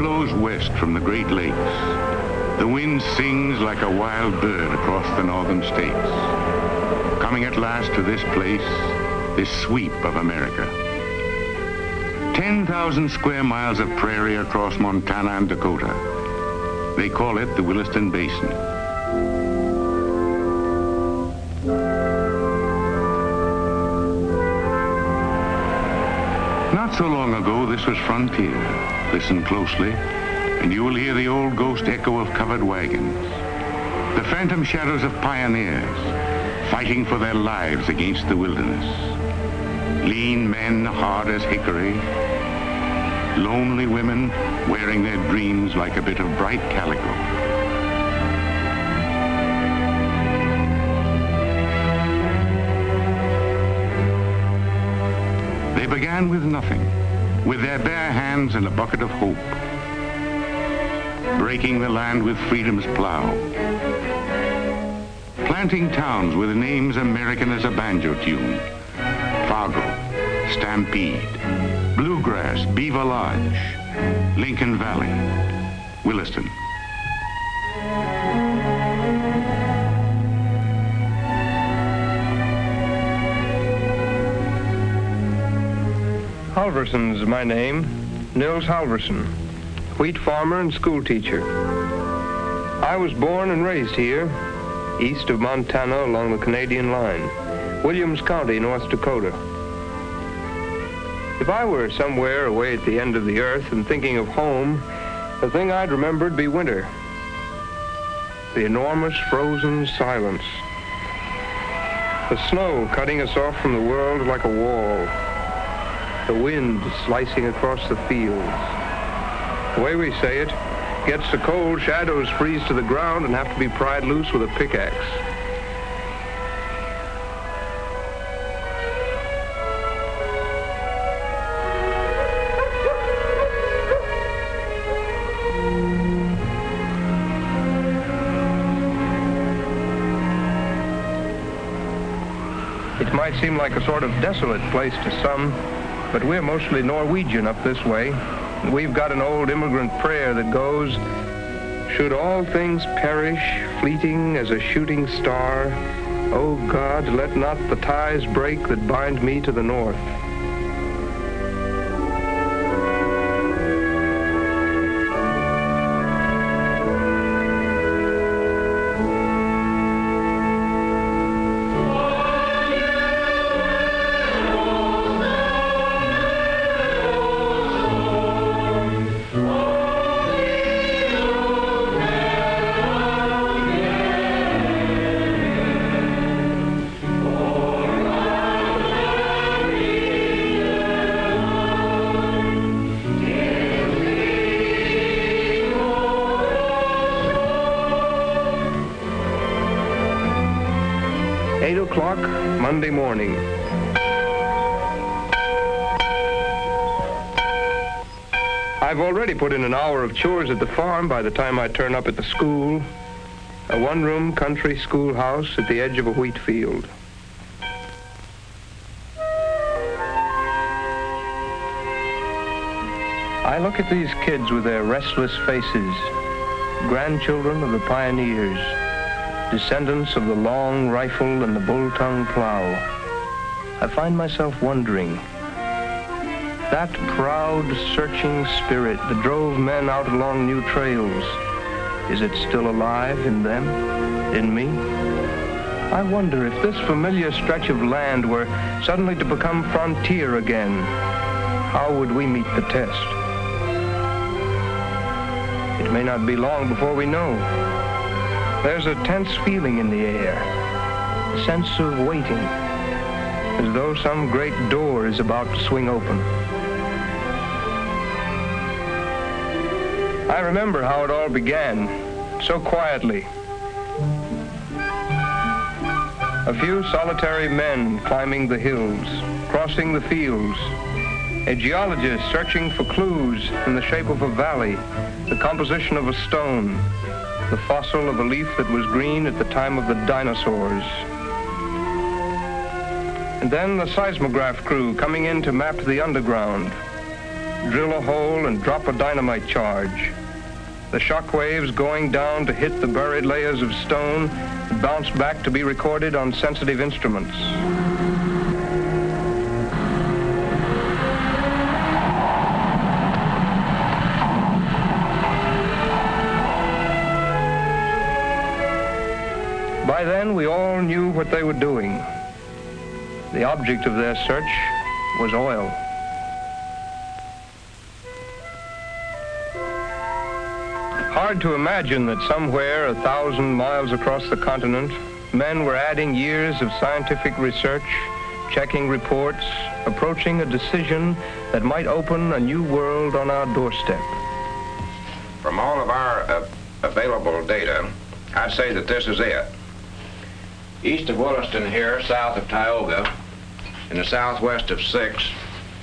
blows west from the Great Lakes. The wind sings like a wild bird across the northern states. Coming at last to this place, this sweep of America. 10,000 square miles of prairie across Montana and Dakota. They call it the Williston Basin. Not so long ago, this was frontier. Listen closely, and you will hear the old ghost echo of covered wagons. The phantom shadows of pioneers fighting for their lives against the wilderness. Lean men hard as hickory. Lonely women wearing their dreams like a bit of bright calico. They began with nothing, with their bare hands and a bucket of hope, breaking the land with freedom's plow, planting towns with names American as a banjo tune, Fargo, Stampede, Bluegrass, Beaver Lodge, Lincoln Valley, Williston. Halverson's my name, Nils Halverson, wheat farmer and school teacher. I was born and raised here, east of Montana along the Canadian line, Williams County, North Dakota. If I were somewhere away at the end of the earth and thinking of home, the thing I'd remember'd be winter. The enormous frozen silence. The snow cutting us off from the world like a wall the wind slicing across the fields. The way we say it, gets the cold, shadows freeze to the ground and have to be pried loose with a pickaxe. It might seem like a sort of desolate place to some, but we're mostly Norwegian up this way. We've got an old immigrant prayer that goes, Should all things perish, fleeting as a shooting star, O God, let not the ties break that bind me to the north. Put in an hour of chores at the farm by the time I turn up at the school. A one-room country schoolhouse at the edge of a wheat field. I look at these kids with their restless faces, grandchildren of the pioneers, descendants of the long rifle and the bull-tongue plow. I find myself wondering, that proud, searching spirit that drove men out along new trails, is it still alive in them, in me? I wonder if this familiar stretch of land were suddenly to become frontier again, how would we meet the test? It may not be long before we know. There's a tense feeling in the air, a sense of waiting, as though some great door is about to swing open. I remember how it all began, so quietly. A few solitary men climbing the hills, crossing the fields, a geologist searching for clues in the shape of a valley, the composition of a stone, the fossil of a leaf that was green at the time of the dinosaurs. And then the seismograph crew coming in to map the underground. drill a hole, and drop a dynamite charge. The shock waves going down to hit the buried layers of stone and bounce back to be recorded on sensitive instruments. By then, we all knew what they were doing. The object of their search was oil. Hard to imagine that somewhere a thousand miles across the continent, men were adding years of scientific research, checking reports, approaching a decision that might open a new world on our doorstep. From all of our uh, available data, I'd say that this is it. East of Williston here, south of Tioga, in the southwest of 6,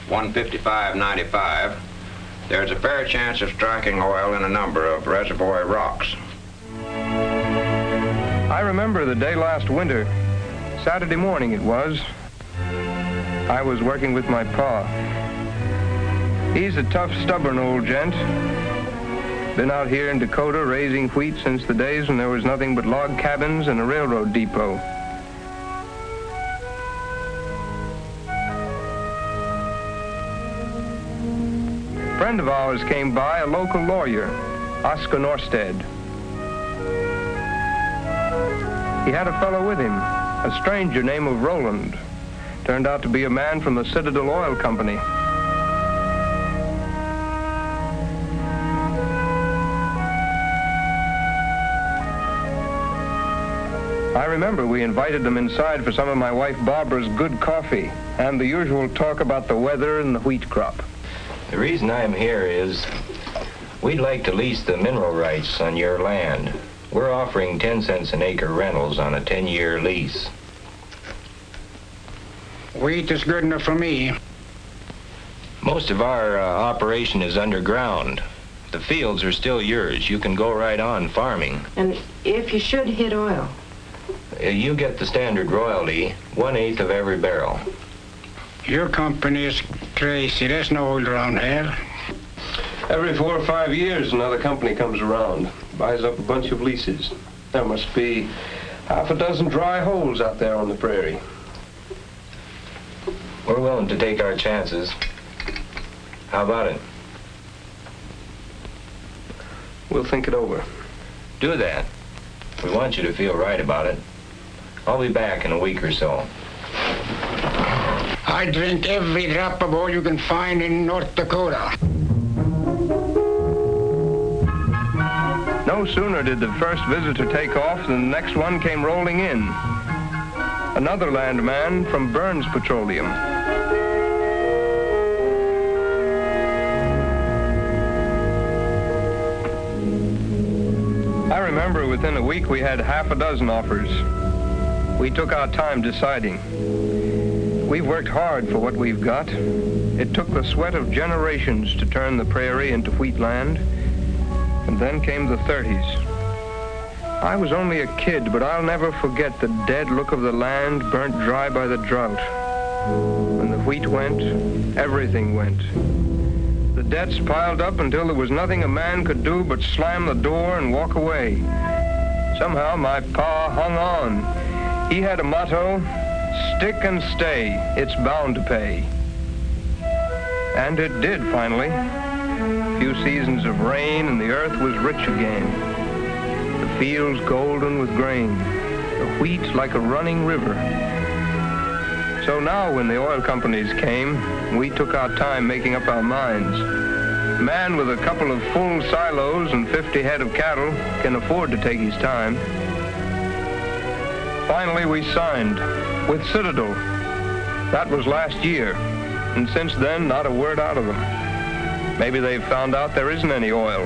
155.95, there's a fair chance of striking oil in a number of reservoir rocks. I remember the day last winter, Saturday morning it was. I was working with my pa. He's a tough, stubborn old gent. Been out here in Dakota raising wheat since the days when there was nothing but log cabins and a railroad depot. Friend of ours came by, a local lawyer, Oscar Norstead. He had a fellow with him, a stranger named of Roland. Turned out to be a man from the Citadel Oil Company. I remember we invited them inside for some of my wife Barbara's good coffee and the usual talk about the weather and the wheat crop. The reason I'm here is we'd like to lease the mineral rights on your land. We're offering 10 cents an acre rentals on a 10-year lease. Wheat is good enough for me. Most of our uh, operation is underground. The fields are still yours. You can go right on farming. And if you should hit oil, Uh, You get the standard royalty, one-eighth of every barrel. Your company is crazy. There's no oil around here. Every four or five years, another company comes around, buys up a bunch of leases. There must be half a dozen dry holes out there on the prairie. We're willing to take our chances. How about it? We'll think it over. Do that. We want you to feel right about it. I'll be back in a week or so. I drink every drop of oil you can find in North Dakota. No sooner did the first visitor take off than the next one came rolling in. Another landman from Burns Petroleum. I remember within a week we had half a dozen offers. We took our time deciding. We've worked hard for what we've got. It took the sweat of generations to turn the prairie into wheat land. And then came the 30s. I was only a kid, but I'll never forget the dead look of the land burnt dry by the drought. When the wheat went, everything went. The debts piled up until there was nothing a man could do but slam the door and walk away. Somehow my pa hung on. He had a motto, stick and stay, it's bound to pay. And it did finally. A few seasons of rain and the earth was rich again. The fields golden with grain, the wheat like a running river. So now when the oil companies came, we took our time making up our minds. Man with a couple of full silos and 50 head of cattle can afford to take his time. Finally, we signed with Citadel. That was last year, and since then, not a word out of them. Maybe they've found out there isn't any oil.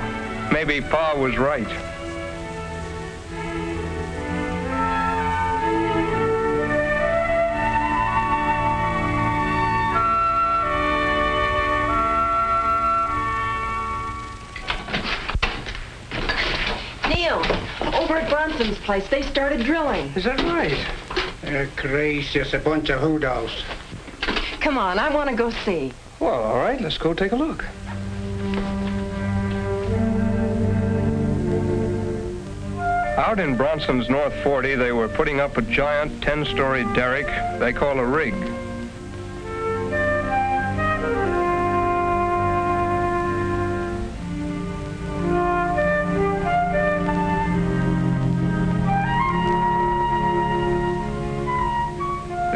Maybe Pa was right. Neil, over at Bronson's place, they started drilling. Is that right? Crazy, gracious, a bunch of hoodows. Come on, I want to go see. Well, all right, let's go take a look. Out in Bronson's North 40, they were putting up a giant 10-story derrick they call a rig.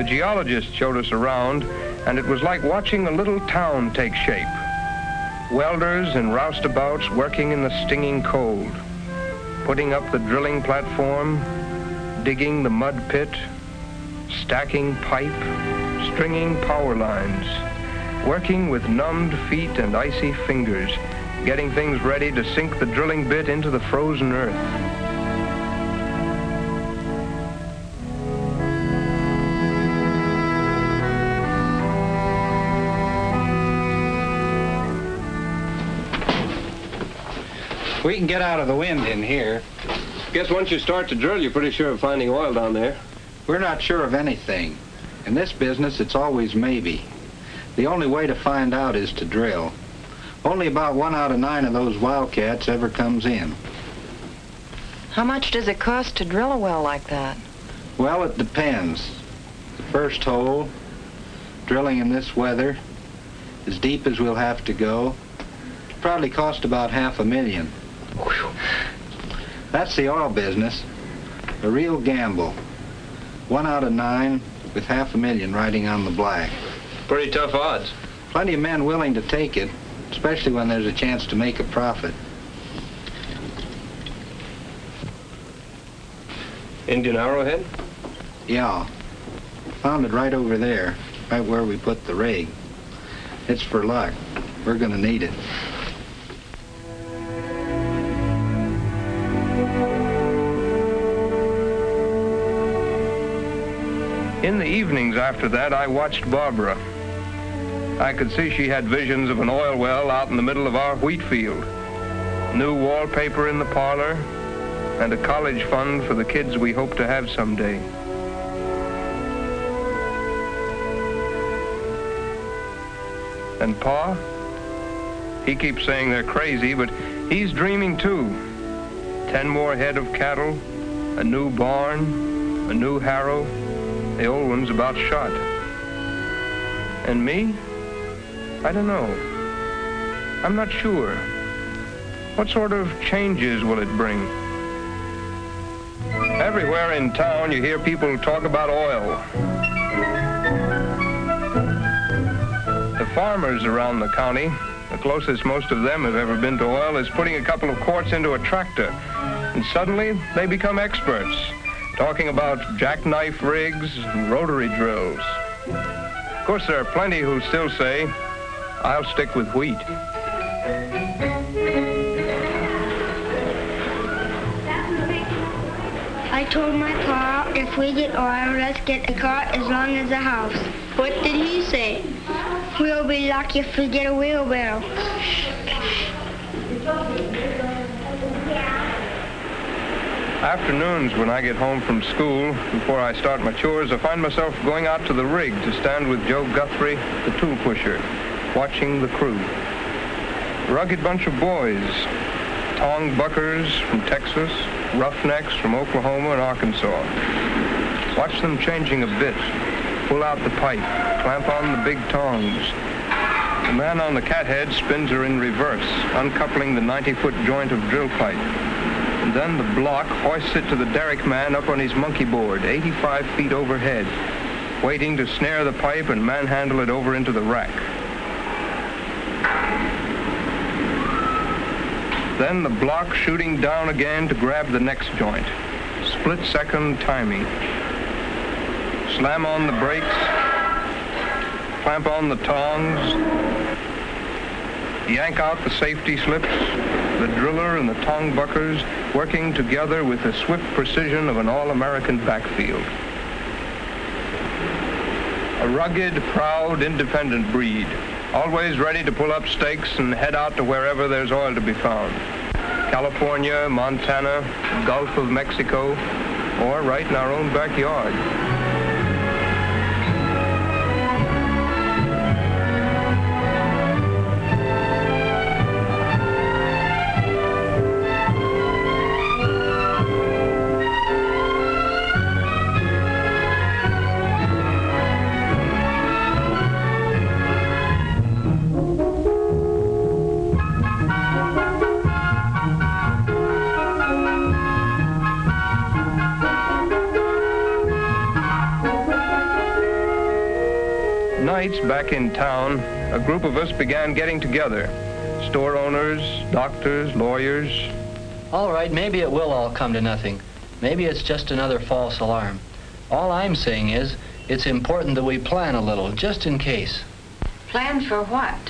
Geologist showed us around, and it was like watching a little town take shape. Welders and roustabouts working in the stinging cold, putting up the drilling platform, digging the mud pit, stacking pipe, stringing power lines, working with numbed feet and icy fingers, getting things ready to sink the drilling bit into the frozen earth. We can get out of the wind in here. Guess once you start to drill, you're pretty sure of finding oil down there. We're not sure of anything. In this business, it's always maybe. The only way to find out is to drill. Only about one out of nine of those wildcats ever comes in. How much does it cost to drill a well like that? Well, it depends. The first hole, drilling in this weather, as deep as we'll have to go, probably cost about half a million. That's the oil business. A real gamble. One out of nine with half a million riding on the black. Pretty tough odds. Plenty of men willing to take it, especially when there's a chance to make a profit. Indian arrowhead? Yeah. Found it right over there, right where we put the rig. It's for luck. We're gonna need it. In the evenings after that, I watched Barbara. I could see she had visions of an oil well out in the middle of our wheat field, new wallpaper in the parlor, and a college fund for the kids we hope to have someday. And Pa? He keeps saying they're crazy, but he's dreaming too. Ten more head of cattle, a new barn, a new harrow, the old one's about shot. And me? I don't know. I'm not sure. What sort of changes will it bring? Everywhere in town you hear people talk about oil. The farmers around the county, the closest most of them have ever been to oil, is putting a couple of quarts into a tractor. And suddenly they become experts talking about jackknife rigs and rotary drills. Of course, there are plenty who still say, I'll stick with wheat. I told my pa if we get oil, let's get a car as long as a house. What did he say? We'll be lucky if we get a wheelbarrow. Afternoons when I get home from school, before I start my chores, I find myself going out to the rig to stand with Joe Guthrie, the tool pusher, watching the crew. Rugged bunch of boys, tong buckers from Texas, roughnecks from Oklahoma and Arkansas. Watch them changing a bit, pull out the pipe, clamp on the big tongs. The man on the cathead spins her in reverse, uncoupling the 90-foot joint of drill pipe. And then the block hoists it to the derrick man up on his monkey board, 85 feet overhead, waiting to snare the pipe and manhandle it over into the rack. Then the block shooting down again to grab the next joint. Split second timing. Slam on the brakes. Clamp on the tongs. Yank out the safety slips. The driller and the tong buckers working together with the swift precision of an all-American backfield. A rugged, proud, independent breed, always ready to pull up stakes and head out to wherever there's oil to be found. California, Montana, Gulf of Mexico, or right in our own backyard. Back in town, a group of us began getting together. Store owners, doctors, lawyers. All right, maybe it will all come to nothing. Maybe it's just another false alarm. All I'm saying is, it's important that we plan a little, just in case. Plan for what?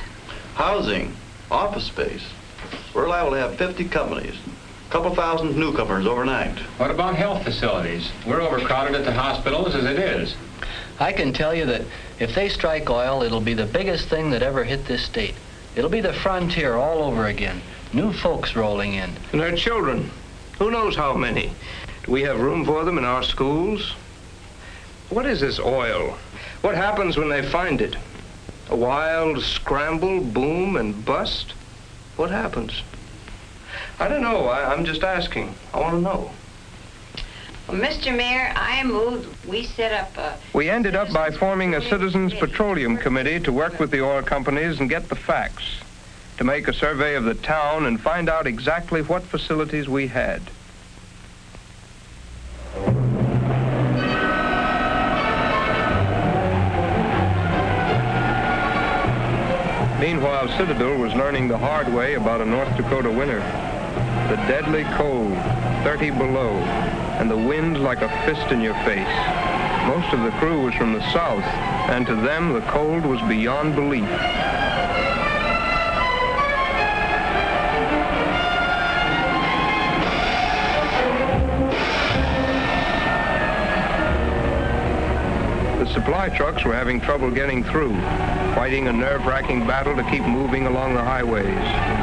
Housing, office space. We're liable to have 50 companies, a couple thousand newcomers overnight. What about health facilities? We're overcrowded at the hospitals as it is. I can tell you that if they strike oil, it'll be the biggest thing that ever hit this state. It'll be the frontier all over again. New folks rolling in. And their children. Who knows how many? Do we have room for them in our schools? What is this oil? What happens when they find it? A wild scramble, boom, and bust? What happens? I don't know. I, am just asking. I want to know. Well, Mr. Mayor, I moved we set up a... We ended up by forming a Citizens Petroleum Committee to work with the oil companies and get the facts, to make a survey of the town and find out exactly what facilities we had. Meanwhile, Citadel was learning the hard way about a North Dakota winter. The deadly cold, 30 below, and the wind like a fist in your face. Most of the crew was from the south, and to them the cold was beyond belief. The supply trucks were having trouble getting through, fighting a nerve-wracking battle to keep moving along the highways.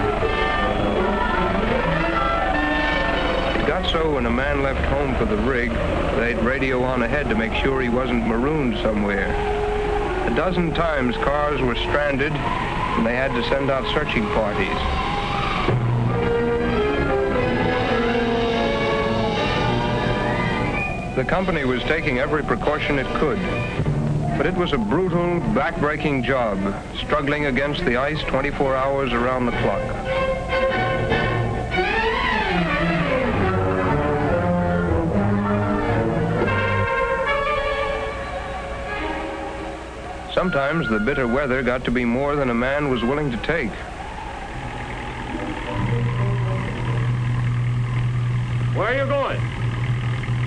So when a man left home for the rig, they'd radio on ahead to make sure he wasn't marooned somewhere. A dozen times cars were stranded and they had to send out searching parties. The company was taking every precaution it could, but it was a brutal, back-breaking job, struggling against the ice 24 hours around the clock. Sometimes the bitter weather got to be more than a man was willing to take. Where are you going?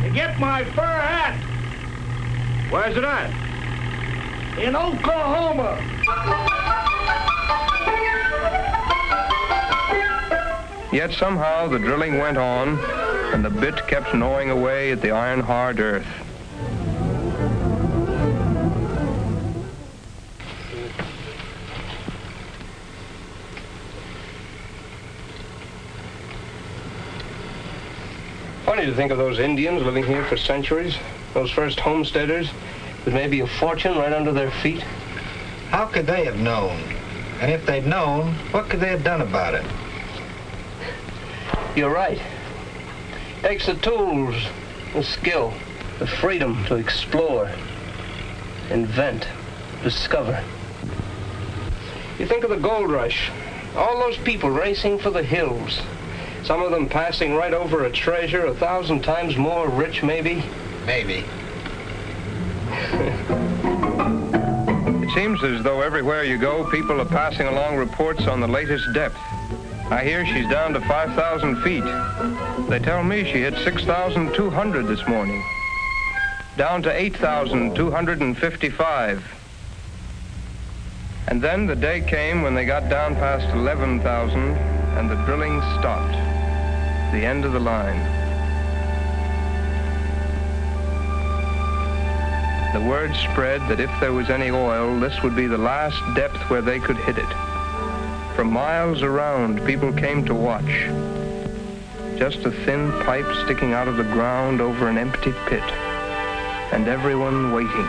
To get my fur hat. Where's it at? In Oklahoma. Yet somehow the drilling went on, and the bit kept gnawing away at the iron-hard earth. To think of those Indians living here for centuries, those first homesteaders, with maybe a fortune right under their feet. How could they have known? And if they'd known, what could they have done about it? You're right. It Takes the tools, the skill, the freedom to explore, invent, discover. You think of the gold rush, all those people racing for the hills, some of them passing right over a treasure a thousand times more rich, maybe? Maybe. it seems as though everywhere you go, people are passing along reports on the latest depth. I hear she's down to 5,000 feet. They tell me she hit 6,200 this morning. Down to 8,255. And then the day came when they got down past 11,000 and the drilling stopped. The end of the line. The word spread that if there was any oil, this would be the last depth where they could hit it. From miles around, people came to watch. Just a thin pipe sticking out of the ground over an empty pit. And everyone waiting.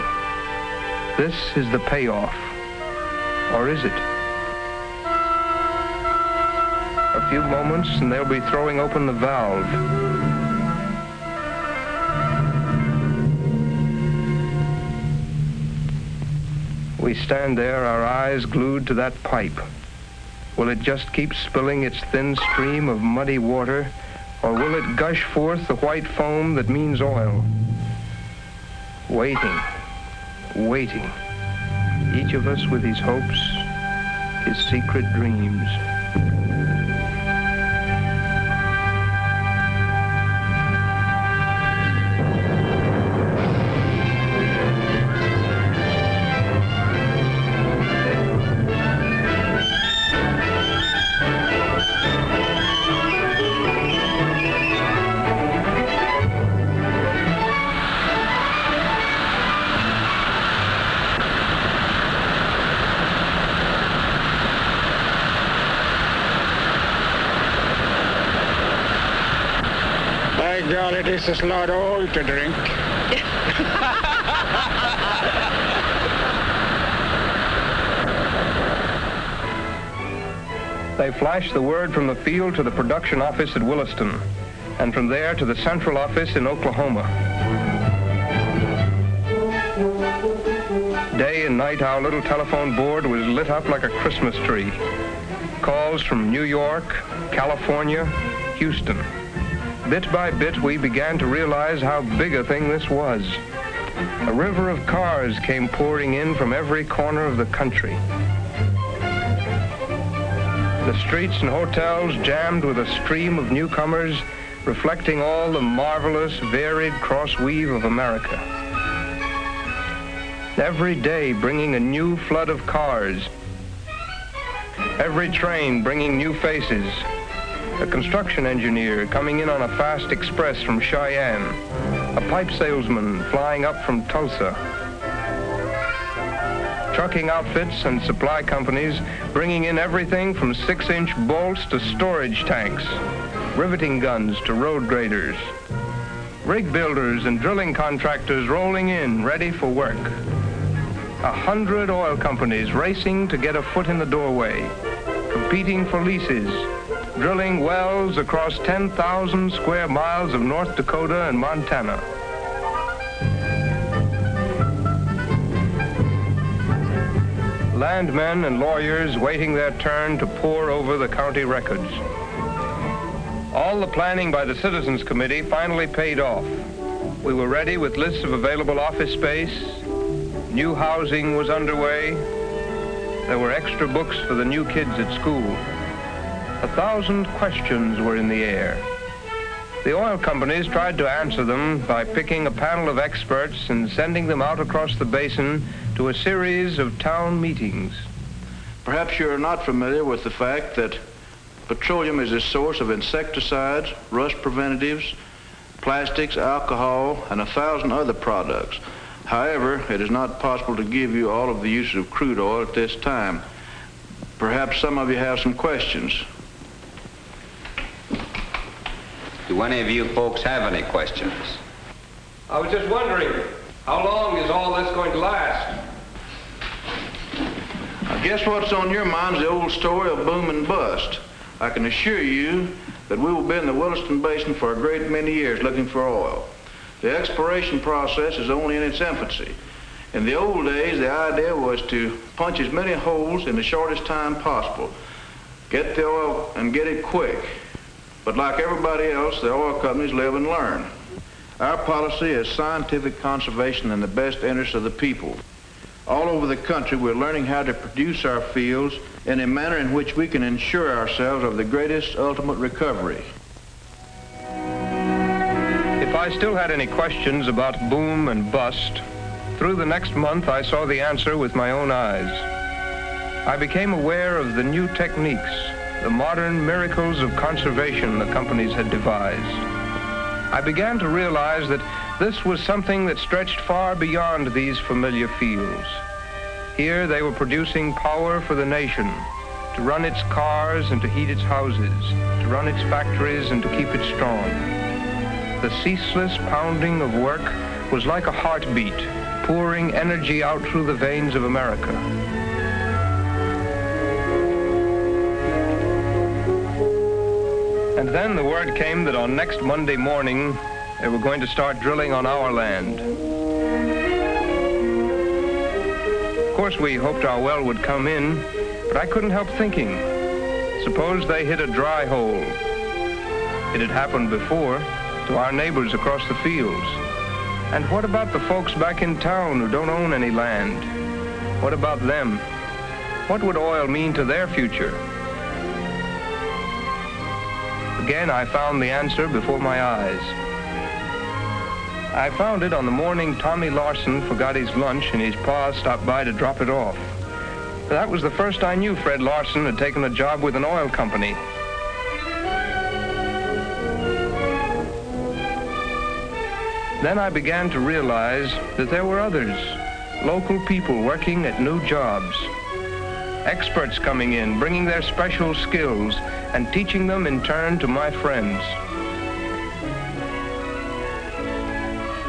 This is the payoff. Or is it? A few moments and they'll be throwing open the valve. We stand there, our eyes glued to that pipe. Will it just keep spilling its thin stream of muddy water, or will it gush forth the white foam that means oil? Waiting, waiting. each of us with his hopes, his secret dreams. This is not old to drink. They flashed the word from the field to the production office at Williston, and from there to the central office in Oklahoma. Day and night, our little telephone board was lit up like a Christmas tree. Calls from New York, California, Houston. Bit by bit, we began to realize how big a thing this was. A river of cars came pouring in from every corner of the country. The streets and hotels jammed with a stream of newcomers, reflecting all the marvelous, varied cross-weave of America. Every day bringing a new flood of cars. Every train bringing new faces. A construction engineer coming in on a fast express from Cheyenne. A pipe salesman flying up from Tulsa. Trucking outfits and supply companies bringing in everything from six-inch bolts to storage tanks, riveting guns to road graders, rig builders and drilling contractors rolling in ready for work. A hundred oil companies racing to get a foot in the doorway, competing for leases, drilling wells across 10,000 square miles of North Dakota and Montana. Landmen and lawyers waiting their turn to pore over the county records. All the planning by the Citizens Committee finally paid off. We were ready with lists of available office space. New housing was underway. There were extra books for the new kids at school. A thousand questions were in the air. The oil companies tried to answer them by picking a panel of experts and sending them out across the basin to a series of town meetings. Perhaps you're not familiar with the fact that petroleum is a source of insecticides, rust preventatives, plastics, alcohol, and a thousand other products. However, it is not possible to give you all of the uses of crude oil at this time. Perhaps some of you have some questions. Do any of you folks have any questions? I was just wondering, how long is all this going to last? I guess what's on your mind is the old story of boom and bust. I can assure you that we will be in the Williston Basin for a great many years looking for oil. The exploration process is only in its infancy. In the old days, the idea was to punch as many holes in the shortest time possible. Get the oil and get it quick. But like everybody else, the oil companies live and learn. Our policy is scientific conservation in the best interest of the people. All over the country, we're learning how to produce our fields in a manner in which we can ensure ourselves of the greatest ultimate recovery. If I still had any questions about boom and bust, through the next month I saw the answer with my own eyes. I became aware of the new techniques, the modern miracles of conservation the companies had devised. I began to realize that this was something that stretched far beyond these familiar fields. Here they were producing power for the nation, to run its cars and to heat its houses, to run its factories and to keep it strong. The ceaseless pounding of work was like a heartbeat, pouring energy out through the veins of America. And then the word came that on next Monday morning, they were going to start drilling on our land. Of course, we hoped our well would come in, but I couldn't help thinking, suppose they hit a dry hole. It had happened before to our neighbors across the fields. And what about the folks back in town who don't own any land? What about them? What would oil mean to their future? Again, I found the answer before my eyes. I found it on the morning Tommy Larson forgot his lunch and his pa stopped by to drop it off. That was the first I knew Fred Larson had taken a job with an oil company. Then I began to realize that there were others, local people working at new jobs. Experts coming in, bringing their special skills and teaching them in turn to my friends.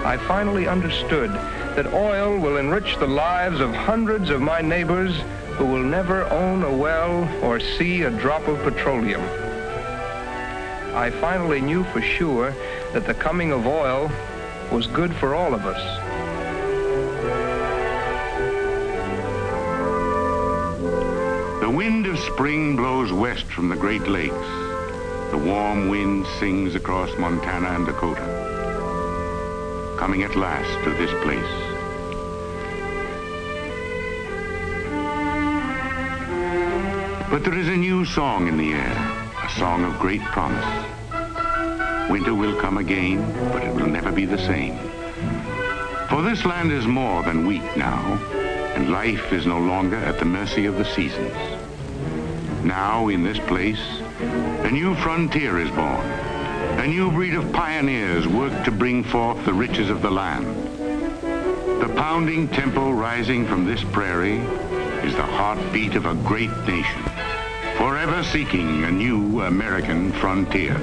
I finally understood that oil will enrich the lives of hundreds of my neighbors who will never own a well or see a drop of petroleum. I finally knew for sure that the coming of oil was good for all of us. Wind of spring blows west from the Great Lakes. The warm wind sings across Montana and Dakota, coming at last to this place. But there is a new song in the air, a song of great promise. Winter will come again, but it will never be the same. For this land is more than wheat now, and life is no longer at the mercy of the seasons. Now, in this place, a new frontier is born. A new breed of pioneers work to bring forth the riches of the land. The pounding tempo rising from this prairie is the heartbeat of a great nation, forever seeking a new American frontier.